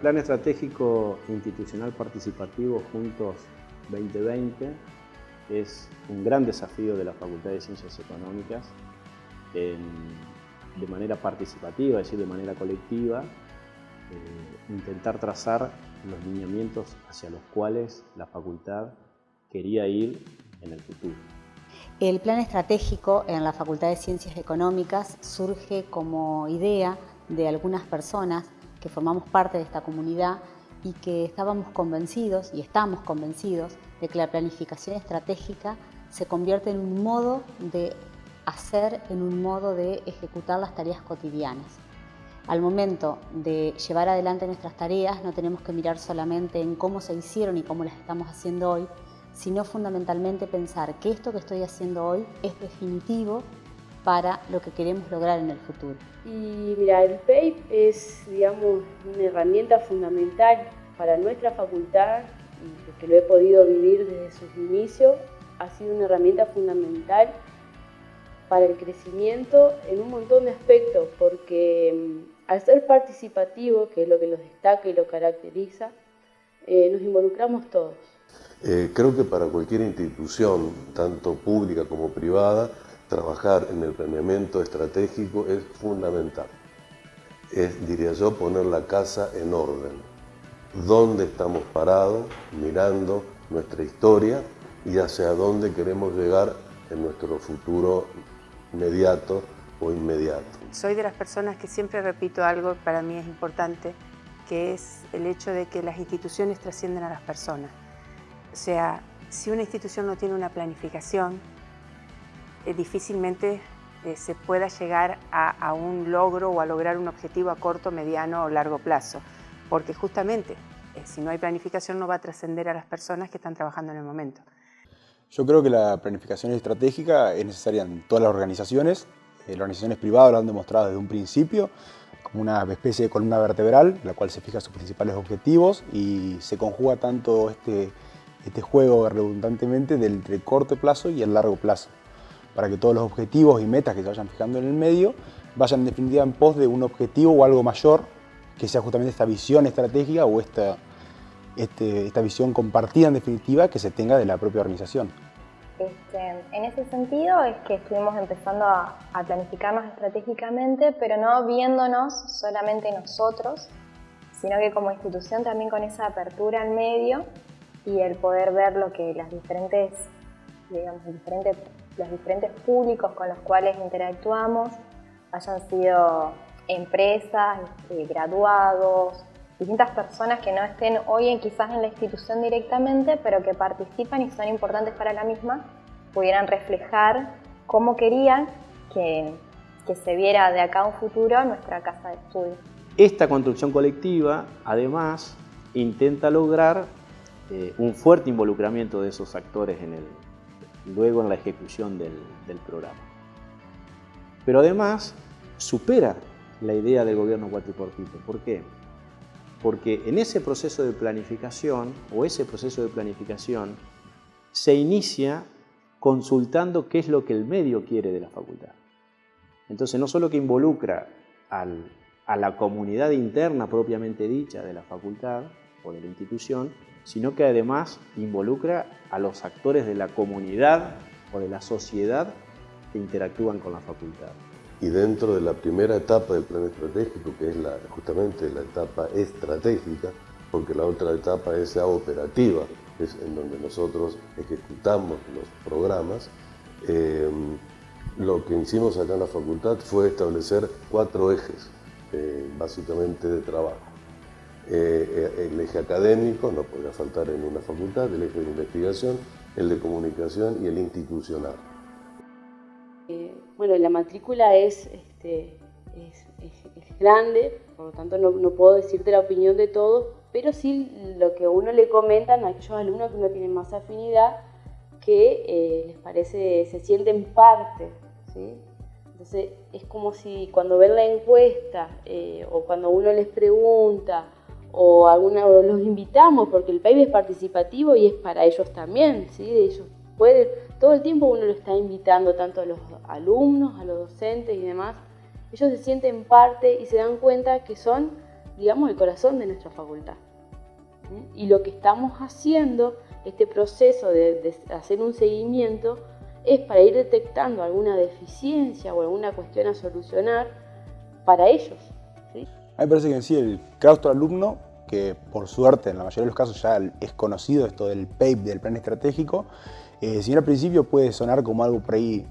El Plan Estratégico Institucional Participativo Juntos 2020 es un gran desafío de la Facultad de Ciencias Económicas de manera participativa, es decir, de manera colectiva, eh, intentar trazar los lineamientos hacia los cuales la facultad quería ir en el futuro. El plan estratégico en la Facultad de Ciencias Económicas surge como idea de algunas personas que formamos parte de esta comunidad y que estábamos convencidos y estamos convencidos de que la planificación estratégica se convierte en un modo de hacer, en un modo de ejecutar las tareas cotidianas. Al momento de llevar adelante nuestras tareas no tenemos que mirar solamente en cómo se hicieron y cómo las estamos haciendo hoy, sino fundamentalmente pensar que esto que estoy haciendo hoy es definitivo para lo que queremos lograr en el futuro. Y mira, el PAPE es, digamos, una herramienta fundamental para nuestra facultad y que lo he podido vivir desde sus inicios, ha sido una herramienta fundamental para el crecimiento en un montón de aspectos, porque mm, al ser participativo, que es lo que los destaca y lo caracteriza, eh, nos involucramos todos. Eh, creo que para cualquier institución, tanto pública como privada, trabajar en el planeamiento estratégico es fundamental. Es, diría yo, poner la casa en orden. ¿Dónde estamos parados, mirando nuestra historia y hacia dónde queremos llegar en nuestro futuro inmediato o inmediato. Soy de las personas que siempre repito algo que para mí es importante, que es el hecho de que las instituciones trascienden a las personas. O sea, si una institución no tiene una planificación, eh, difícilmente eh, se pueda llegar a, un logro o a lograr un objetivo a corto, mediano o largo plazo, porque justamente eh, si no hay planificación no va a trascender a las personas que están trabajando en el momento. Yo creo que la planificación estratégica es necesaria en todas las organizaciones. Las organizaciones privadas lo han demostrado desde un principio como una especie de columna vertebral, la cual se fija sus principales objetivos y se conjuga tanto este, este juego redundantemente del, corto plazo y el largo plazo, para que todos los objetivos y metas que se vayan fijando en el medio vayan en definitiva en pos de un objetivo o algo mayor, que sea justamente esta visión estratégica o esta, este, esta visión compartida en definitiva que se tenga de la propia organización. Este, en ese sentido es que estuvimos empezando a, planificarnos estratégicamente, pero no viéndonos solamente nosotros, sino que como institución también con esa apertura al medio y el poder ver lo que las diferentes, digamos, diferentes, los diferentes públicos con los cuales interactuamos, hayan sido empresas, este, graduados, distintas personas que no estén hoy en, quizás en la institución directamente, pero que participan y son importantes para la misma, pudieran reflejar cómo querían que, que se viera de acá a un futuro nuestra casa de estudio. Esta construcción colectiva, además, intenta lograr eh, un fuerte involucramiento de esos actores en el, luego en la ejecución del, programa. Pero además supera la idea del gobierno cuatriportito. ¿Por qué? porque en ese proceso de planificación o ese proceso de planificación se inicia consultando qué es lo que el medio quiere de la facultad. Entonces no solo que involucra a la comunidad interna propiamente dicha de la facultad o de la institución, sino que además involucra a los actores de la comunidad o de la sociedad que interactúan con la facultad y dentro de la primera etapa del plan estratégico, que es justamente la etapa estratégica, porque la otra etapa es la operativa, es en donde nosotros ejecutamos los programas, eh, lo que hicimos acá en la facultad fue establecer cuatro ejes, eh, básicamente de trabajo. Eh, el eje académico, no podría faltar en una facultad, el eje de investigación, el de comunicación y el institucional. Bueno, la matrícula es, este, es, grande, por lo tanto no, no, puedo decirte la opinión de todos, pero sí lo que uno le comentan a aquellos alumnos que no tienen más afinidad, que eh, les parece, se sienten parte, ¿sí? Entonces es como si cuando ven la encuesta eh, o cuando uno les pregunta o alguna los invitamos porque el PAIB es participativo y es para ellos también, ¿sí? Ellos pueden, todo el tiempo uno lo está invitando tanto a los alumnos, a los docentes y demás. Ellos se sienten parte y se dan cuenta que son digamos, el corazón de nuestra facultad. Y lo que estamos haciendo, este proceso de, hacer un seguimiento, es para ir detectando alguna deficiencia o alguna cuestión a solucionar para ellos. A mí me parece que en sí el claustro alumno, que por suerte en la mayoría de los casos ya es conocido esto del PAPE, del plan estratégico, eh, si bien al principio puede sonar como algo por ahí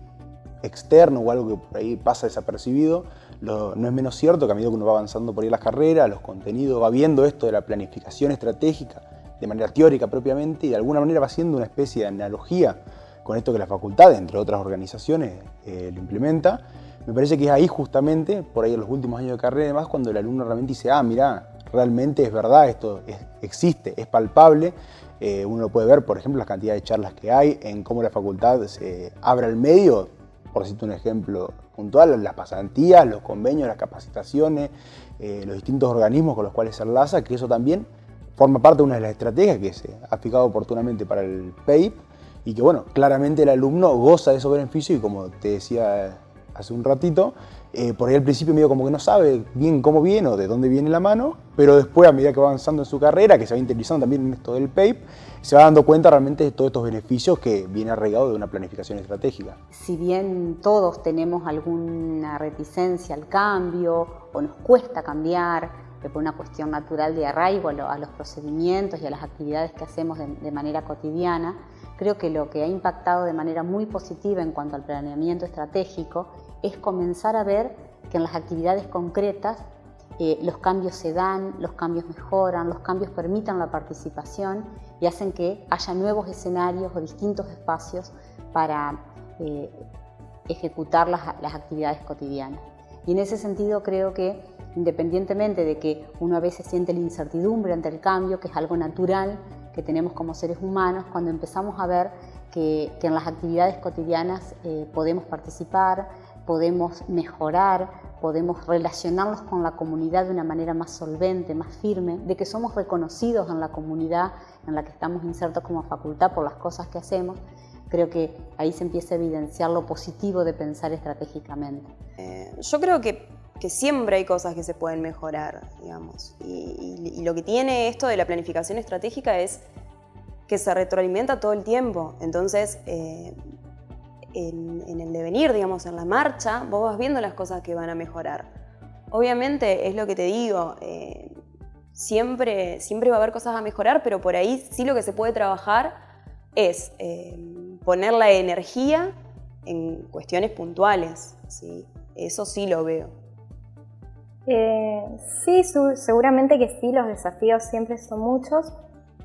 externo o algo que por ahí pasa desapercibido, no es menos cierto que a medida que uno va avanzando por ahí las carreras, los contenidos, va viendo esto de la planificación estratégica de manera teórica propiamente y de alguna manera va haciendo una especie de analogía con esto que la facultad, entre otras organizaciones, eh, lo implementa. Me parece que es ahí justamente, por ahí en los últimos años de carrera y demás, cuando el alumno realmente dice, ah, mira, realmente es verdad, esto existe, es palpable. Eh, uno lo puede ver, por ejemplo, las cantidades de charlas que hay, en cómo la facultad se abre al medio, por decirte un ejemplo puntual, las pasantías, los convenios, las capacitaciones, eh, los distintos organismos con los cuales se enlaza, que eso también forma parte de una de las estrategias que se ha fijado oportunamente para el PAPE y que, bueno, claramente el alumno goza de esos beneficios y como te decía hace un ratito, eh, por ahí al principio medio como que no sabe bien cómo viene o de dónde viene la mano, pero después a medida que va avanzando en su carrera, que se va interesando también en esto del PAPE, se va dando cuenta realmente de todos estos beneficios que viene arraigado de una planificación estratégica. Si bien todos tenemos alguna reticencia al cambio o nos cuesta cambiar por una cuestión natural de arraigo a los procedimientos y a las actividades que hacemos de manera cotidiana, creo que lo que ha impactado de manera muy positiva en cuanto al planeamiento estratégico es comenzar a ver que en las actividades concretas eh, los cambios se dan, los cambios mejoran, los cambios permitan la participación y hacen que haya nuevos escenarios o distintos espacios para eh, ejecutar las, las actividades cotidianas. Y en ese sentido creo que independientemente de que uno a veces siente la incertidumbre ante el cambio, que es algo natural que tenemos como seres humanos, cuando empezamos a ver que, en las actividades cotidianas eh, podemos participar, podemos mejorar, podemos relacionarnos con la comunidad de una manera más solvente, más firme, de que somos reconocidos en la comunidad en la que estamos insertos como facultad por las cosas que hacemos, creo que ahí se empieza a evidenciar lo positivo de pensar estratégicamente. Eh, yo creo que, que, siempre hay cosas que se pueden mejorar, digamos, y, y, lo que tiene esto de la planificación estratégica es que se retroalimenta todo el tiempo, entonces eh, en, el devenir, digamos, en la marcha, vos vas viendo las cosas que van a mejorar. Obviamente, es lo que te digo, eh, siempre, siempre va a haber cosas a mejorar, pero por ahí sí lo que se puede trabajar es eh, poner la energía en cuestiones puntuales, ¿sí? eso sí lo veo. Eh, sí, seguramente que sí, los desafíos siempre son muchos,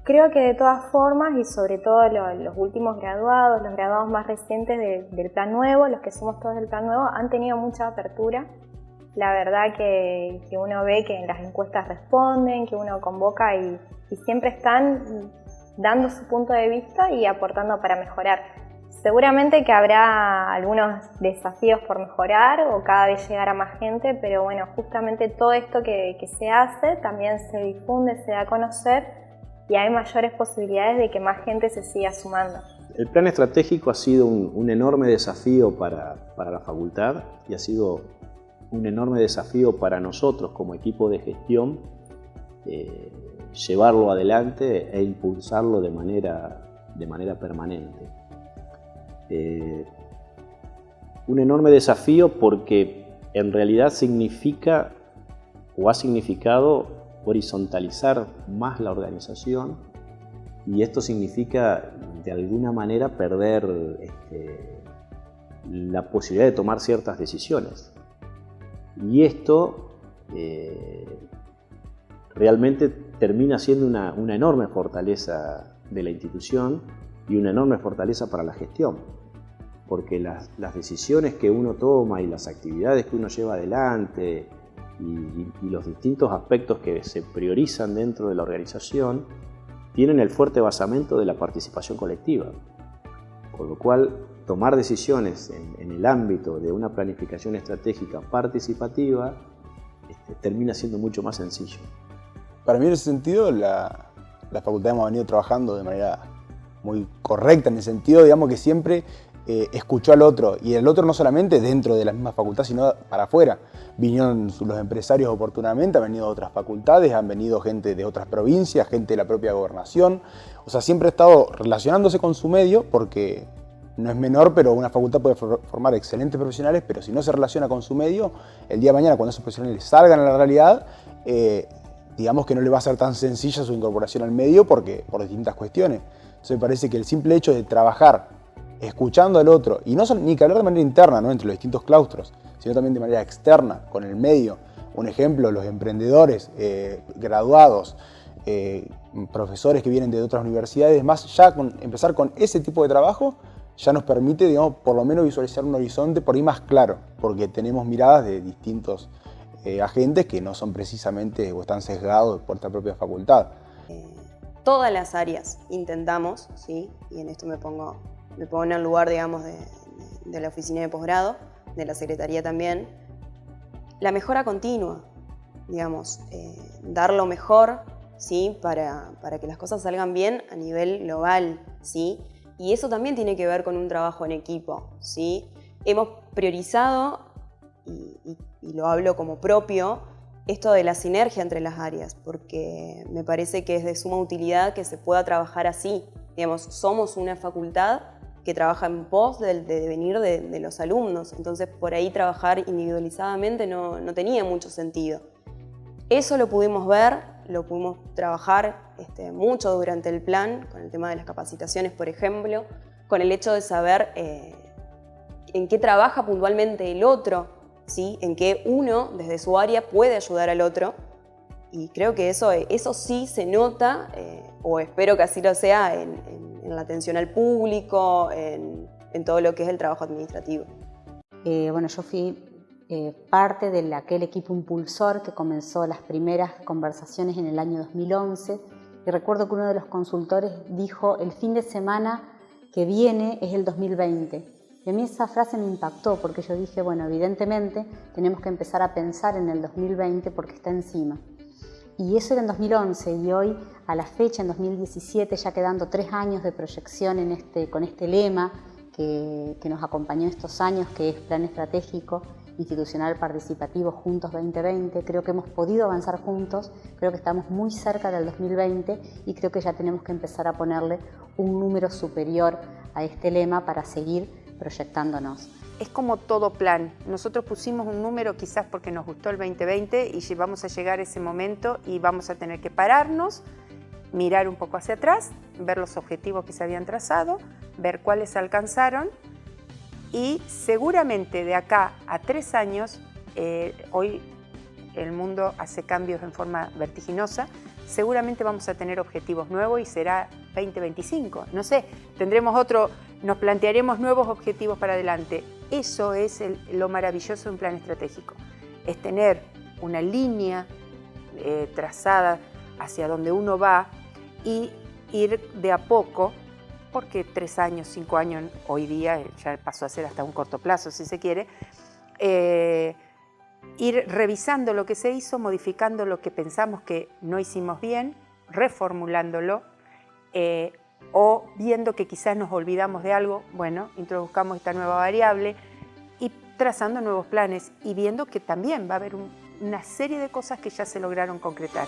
Creo que de todas formas, y sobre todo los, últimos graduados, los graduados más recientes del plan nuevo, los que somos todos del plan nuevo, han tenido mucha apertura. La verdad que, uno ve que en las encuestas responden, que uno convoca y, siempre están dando su punto de vista y aportando para mejorar. Seguramente que habrá algunos desafíos por mejorar o cada vez llegar a más gente, pero bueno, justamente todo esto que, que se hace también se difunde, se da a conocer y hay mayores posibilidades de que más gente se siga sumando. El plan estratégico ha sido un, enorme desafío para, la facultad y ha sido un enorme desafío para nosotros como equipo de gestión eh, llevarlo adelante e impulsarlo de manera, de manera permanente. Eh, un enorme desafío porque en realidad significa o ha significado horizontalizar más la organización y esto significa de alguna manera perder este, la posibilidad de tomar ciertas decisiones. Y esto eh, realmente termina siendo una, enorme fortaleza de la institución y una enorme fortaleza para la gestión, porque las, las decisiones que uno toma y las actividades que uno lleva adelante, y, los distintos aspectos que se priorizan dentro de la organización tienen el fuerte basamento de la participación colectiva. Con lo cual, tomar decisiones en, el ámbito de una planificación estratégica participativa este, termina siendo mucho más sencillo. Para mí en ese sentido, la, la facultad hemos venido trabajando de manera muy correcta, en el sentido, digamos, que siempre eh, escuchó al otro, y el otro no solamente dentro de la misma facultad, sino para afuera. Vinieron los empresarios oportunamente, han venido de otras facultades, han venido gente de otras provincias, gente de la propia gobernación. O sea, siempre ha estado relacionándose con su medio porque no es menor, pero una facultad puede formar excelentes profesionales, pero si no se relaciona con su medio, el día de mañana cuando esos profesionales salgan a la realidad, eh, digamos que no le va a ser tan sencilla su incorporación al medio porque, por distintas cuestiones. Entonces me parece que el simple hecho de trabajar escuchando al otro, y no ni que hablar de manera interna, ¿no? entre los distintos claustros, sino también de manera externa, con el medio. Un ejemplo, los emprendedores, eh, graduados, eh, profesores que vienen de otras universidades, más ya empezar con ese tipo de trabajo ya nos permite, digamos, por lo menos visualizar un horizonte por ahí más claro, porque tenemos miradas de distintos eh, agentes que no son precisamente o están sesgados por esta propia facultad. todas las áreas intentamos, ¿sí? y en esto me pongo me pongo en lugar, digamos, de, la oficina de posgrado, de la secretaría también, la mejora continua, digamos, eh, dar lo mejor, ¿sí? Para, para, que las cosas salgan bien a nivel global, ¿sí? Y eso también tiene que ver con un trabajo en equipo, ¿sí? Hemos priorizado, y, y lo hablo como propio, esto de la sinergia entre las áreas, porque me parece que es de suma utilidad que se pueda trabajar así. Digamos, somos una facultad que trabaja en pos del devenir de, los alumnos. Entonces, por ahí trabajar individualizadamente no, tenía mucho sentido. Eso lo pudimos ver, lo pudimos trabajar este, mucho durante el plan, con el tema de las capacitaciones, por ejemplo, con el hecho de saber eh, en qué trabaja puntualmente el otro, ¿sí? en qué uno, desde su área, puede ayudar al otro. Y creo que eso, eso sí se nota, eh, o espero que así lo sea, en la atención al público, en, todo lo que es el trabajo administrativo. Eh, bueno, yo fui eh, parte de aquel equipo impulsor que comenzó las primeras conversaciones en el año 2011 y recuerdo que uno de los consultores dijo el fin de semana que viene es el 2020. Y a mí esa frase me impactó porque yo dije, bueno, evidentemente tenemos que empezar a pensar en el 2020 porque está encima. Y eso era en 2011 y hoy, a la fecha, en 2017, ya quedando tres años de proyección este, con este lema que, que nos acompañó estos años, que es Plan Estratégico Institucional Participativo Juntos 2020. Creo que hemos podido avanzar juntos, creo que estamos muy cerca del 2020 y creo que ya tenemos que empezar a ponerle un número superior a este lema para seguir proyectándonos es como todo plan. Nosotros pusimos un número quizás porque nos gustó el 2020 y vamos a llegar a ese momento y vamos a tener que pararnos, mirar un poco hacia atrás, ver los objetivos que se habían trazado, ver cuáles se alcanzaron y seguramente de acá a tres años, eh, hoy el mundo hace cambios en forma vertiginosa, seguramente vamos a tener objetivos nuevos y será 2025. No sé, tendremos otro, nos plantearemos nuevos objetivos para adelante. Eso es lo maravilloso de un plan estratégico, es tener una línea eh, trazada hacia donde uno va y ir de a poco, porque tres años, cinco años hoy día ya pasó a ser hasta un corto plazo si se quiere, eh, ir revisando lo que se hizo, modificando lo que pensamos que no hicimos bien, reformulándolo, eh, o viendo que quizás nos olvidamos de algo, bueno, introduzcamos esta nueva variable y trazando nuevos planes y viendo que también va a haber una serie de cosas que ya se lograron concretar.